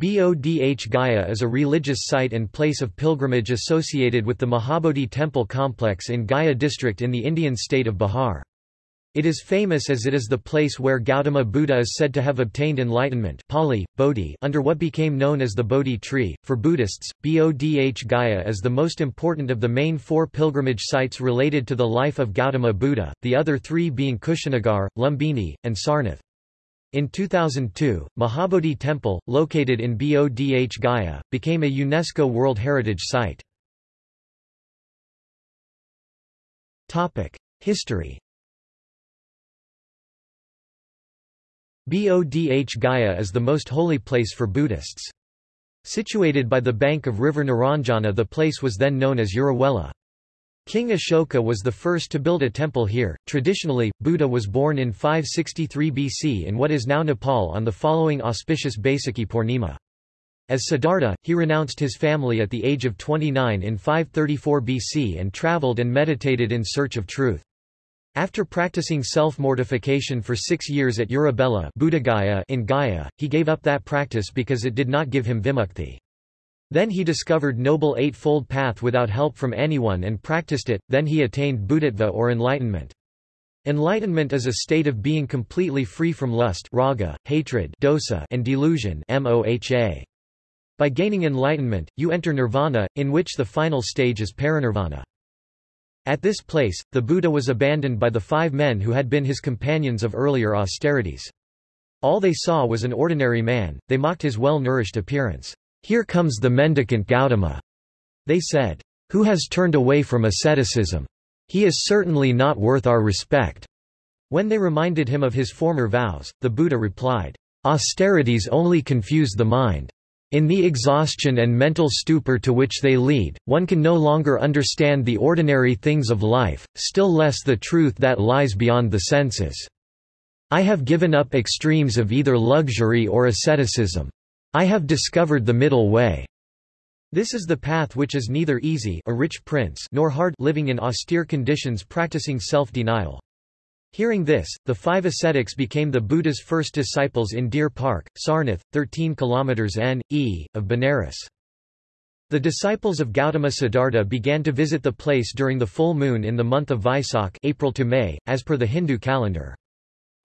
Bodh Gaya is a religious site and place of pilgrimage associated with the Mahabodhi temple complex in Gaya district in the Indian state of Bihar. It is famous as it is the place where Gautama Buddha is said to have obtained enlightenment Pali, Bodhi under what became known as the Bodhi tree. For Buddhists, Bodh Gaya is the most important of the main four pilgrimage sites related to the life of Gautama Buddha, the other three being Kushinagar, Lumbini, and Sarnath. In 2002, Mahabodhi Temple, located in Bodh Gaya, became a UNESCO World Heritage Site. History Bodh Gaya is the most holy place for Buddhists. Situated by the bank of river Naranjana the place was then known as Uruvela. King Ashoka was the first to build a temple here. Traditionally, Buddha was born in 563 BC in what is now Nepal on the following auspicious Baisakhi Purnima. As Siddhartha, he renounced his family at the age of 29 in 534 BC and traveled and meditated in search of truth. After practicing self-mortification for six years at Uruvela in Gaya, he gave up that practice because it did not give him vimukti. Then he discovered Noble Eightfold Path without help from anyone and practiced it, then he attained Buddhatva or enlightenment. Enlightenment is a state of being completely free from lust raga, hatred dosa, and delusion moha. By gaining enlightenment, you enter nirvana, in which the final stage is parinirvana. At this place, the Buddha was abandoned by the five men who had been his companions of earlier austerities. All they saw was an ordinary man, they mocked his well-nourished appearance. Here comes the mendicant Gautama. They said, Who has turned away from asceticism? He is certainly not worth our respect. When they reminded him of his former vows, the Buddha replied, Austerities only confuse the mind. In the exhaustion and mental stupor to which they lead, one can no longer understand the ordinary things of life, still less the truth that lies beyond the senses. I have given up extremes of either luxury or asceticism. I have discovered the middle way. This is the path which is neither easy a rich prince nor hard living in austere conditions practicing self-denial. Hearing this, the five ascetics became the Buddha's first disciples in Deer Park, Sarnath, 13 km n.e., of Benares. The disciples of Gautama Siddhartha began to visit the place during the full moon in the month of Vaisak April to May, as per the Hindu calendar.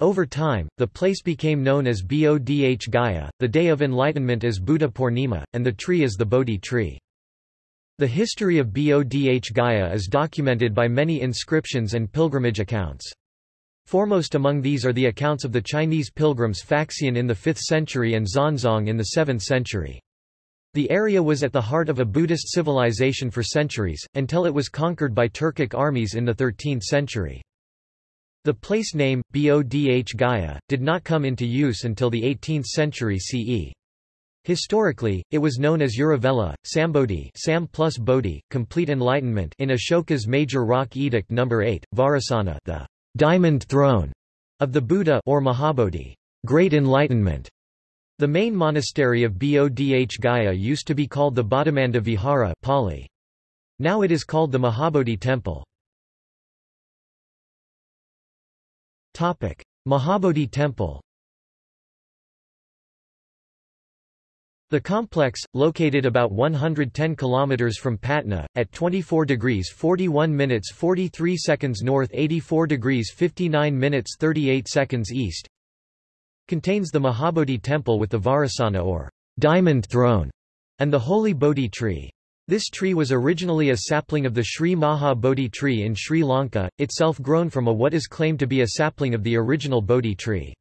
Over time, the place became known as Bodh Gaya, the day of enlightenment as Buddha Purnima, and the tree is the Bodhi tree. The history of Bodh Gaya is documented by many inscriptions and pilgrimage accounts. Foremost among these are the accounts of the Chinese pilgrims Faxian in the 5th century and Xuanzang in the 7th century. The area was at the heart of a Buddhist civilization for centuries, until it was conquered by Turkic armies in the 13th century. The place name, Bodh Gaya, did not come into use until the 18th century CE. Historically, it was known as Uruvela, Sambodhi Sam plus Bodhi, complete enlightenment in Ashoka's major rock edict number 8, Vajrasana the diamond throne of the Buddha or Mahabodhi, great enlightenment. The main monastery of Bodh Gaya used to be called the Bodhimanda Vihara Pali. Now it is called the Mahabodhi Temple. Mahabodhi Temple The complex, located about 110 km from Patna, at 24 degrees 41 minutes 43 seconds north 84 degrees 59 minutes 38 seconds east, contains the Mahabodhi temple with the Vajrasana or diamond throne, and the holy Bodhi tree. This tree was originally a sapling of the Sri Maha Bodhi tree in Sri Lanka, itself grown from a what is claimed to be a sapling of the original Bodhi tree.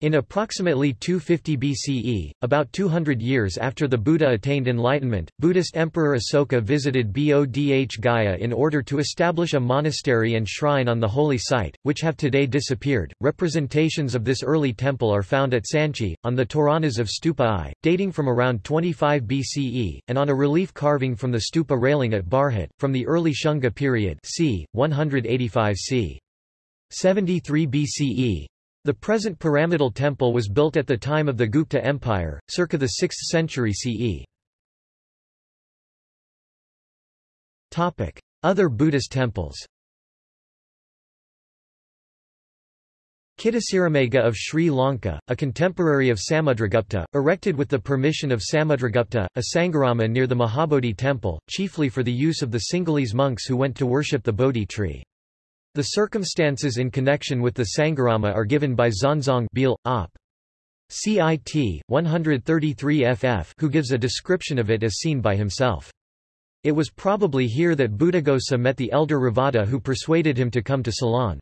In approximately 250 BCE, about 200 years after the Buddha attained enlightenment, Buddhist Emperor Asoka visited Bodh Gaya in order to establish a monastery and shrine on the holy site, which have today disappeared. Representations of this early temple are found at Sanchi, on the Toranas of Stupa I, dating from around 25 BCE, and on a relief carving from the stupa railing at Bharhut, from the early Shunga period c. 185 c. 73 BCE. The present pyramidal temple was built at the time of the Gupta Empire, circa the 6th century CE. Other Buddhist temples Kitasiramega of Sri Lanka, a contemporary of Samudragupta, erected with the permission of Samudragupta, a Sangharama near the Mahabodhi temple, chiefly for the use of the Sinhalese monks who went to worship the Bodhi tree. The circumstances in connection with the Sangharama are given by Xuanzang Beal, op. CIT, 133 ff who gives a description of it as seen by himself. It was probably here that Buddhaghosa met the elder Revata who persuaded him to come to Ceylon.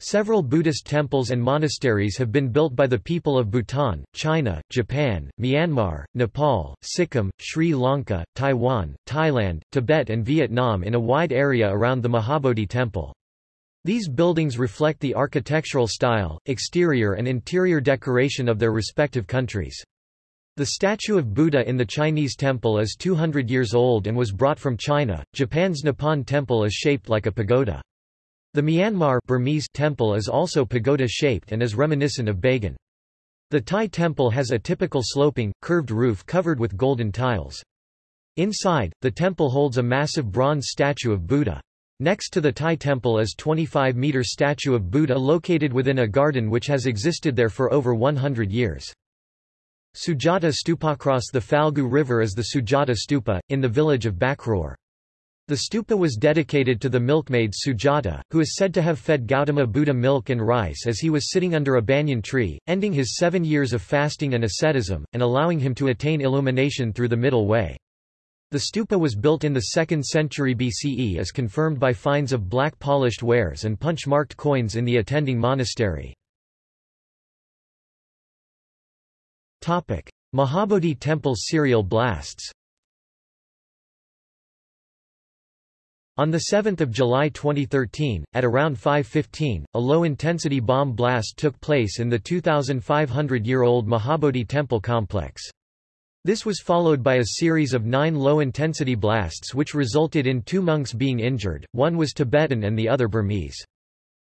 Several Buddhist temples and monasteries have been built by the people of Bhutan, China, Japan, Myanmar, Nepal, Sikkim, Sri Lanka, Taiwan, Thailand, Tibet and Vietnam in a wide area around the Mahabodhi temple. These buildings reflect the architectural style, exterior and interior decoration of their respective countries. The statue of Buddha in the Chinese temple is 200 years old and was brought from China. Japan's Nippon temple is shaped like a pagoda. The Myanmar Burmese temple is also pagoda-shaped and is reminiscent of Bagan. The Thai temple has a typical sloping, curved roof covered with golden tiles. Inside, the temple holds a massive bronze statue of Buddha. Next to the Thai temple is 25-meter statue of Buddha located within a garden which has existed there for over 100 years. Sujata Stupa across the Falgu River is the Sujata Stupa, in the village of Bakroor. The stupa was dedicated to the milkmaid Sujata, who is said to have fed Gautama Buddha milk and rice as he was sitting under a banyan tree, ending his seven years of fasting and asceticism, and allowing him to attain illumination through the middle way. The stupa was built in the 2nd century BCE as confirmed by finds of black polished wares and punch-marked coins in the attending monastery. Mahabodhi Temple serial blasts On 7 July 2013, at around 5.15, a low-intensity bomb blast took place in the 2,500-year-old Mahabodhi temple complex. This was followed by a series of nine low-intensity blasts which resulted in two monks being injured, one was Tibetan and the other Burmese.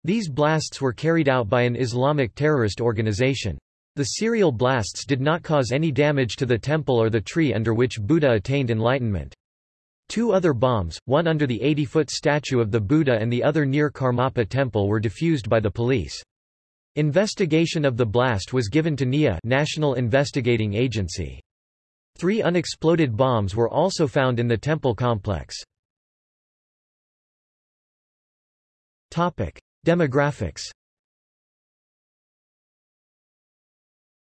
These blasts were carried out by an Islamic terrorist organization. The serial blasts did not cause any damage to the temple or the tree under which Buddha attained enlightenment. Two other bombs, one under the 80-foot statue of the Buddha and the other near Karmapa temple were defused by the police. Investigation of the blast was given to NIA National Investigating Agency. Three unexploded bombs were also found in the temple complex. Demographics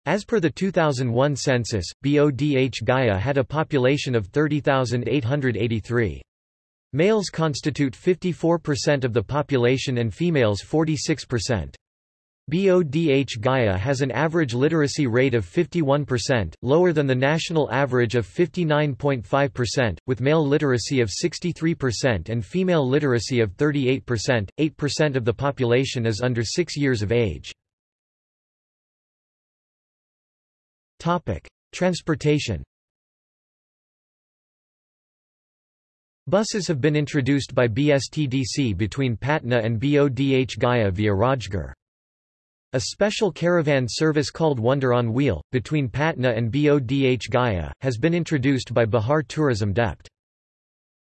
As per the 2001 census, BODH Gaya had a population of 30,883. Males constitute 54% of the population and females 46%. BODH Gaya has an average literacy rate of 51%, lower than the national average of 59.5%, with male literacy of 63% and female literacy of 38%. 8% of the population is under 6 years of age. Topic: Transportation. Buses have been introduced by BSTDC between Patna and BODH Gaya via Rajgir. A special caravan service called Wonder on Wheel, between Patna and BODH Gaya, has been introduced by Bihar Tourism Dept.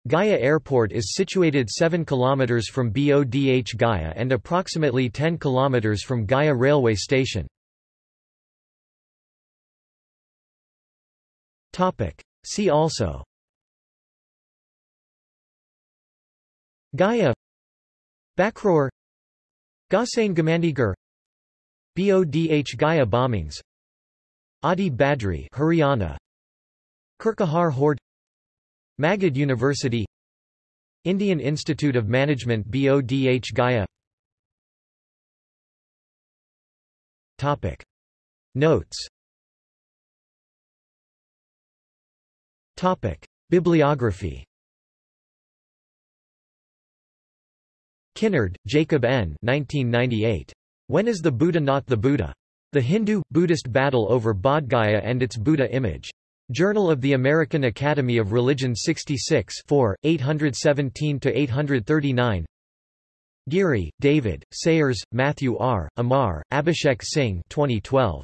Gaya Airport is situated 7 km from BODH Gaya and approximately 10 km from Gaya railway station. See also. Gaya Bakroor Gossain Gamandigarh BODH Gaya bombings. Adi Badri Haryana. Kirkahar Horde Magadh University. Indian Institute of Management BODH Gaya Topic. Notes Topic. Bibliography Kinnard, Jacob N. 1998. When is the Buddha not the Buddha? The Hindu-Buddhist battle over Bodh Gaya and its Buddha image. Journal of the American Academy of Religion 66 4, 817–839 Geary, David, Sayers, Matthew R., Amar, Abhishek Singh 2012.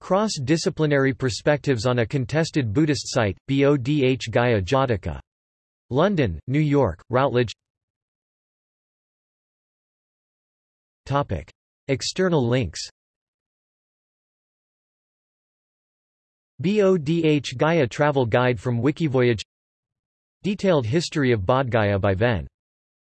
Cross-disciplinary perspectives on a contested Buddhist site, Bodh Gaya Jataka. London, New York, Routledge Topic. External links Bodh Gaya Travel Guide from Wikivoyage Detailed history of Bodh Gaya by Ven.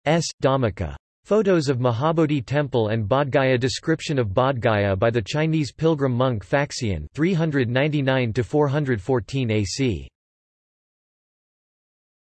S. Dhammika. Photos of Mahabodhi Temple and Bodh Gaya Description of Bodh Gaya by the Chinese pilgrim monk Faxian 399 414 AC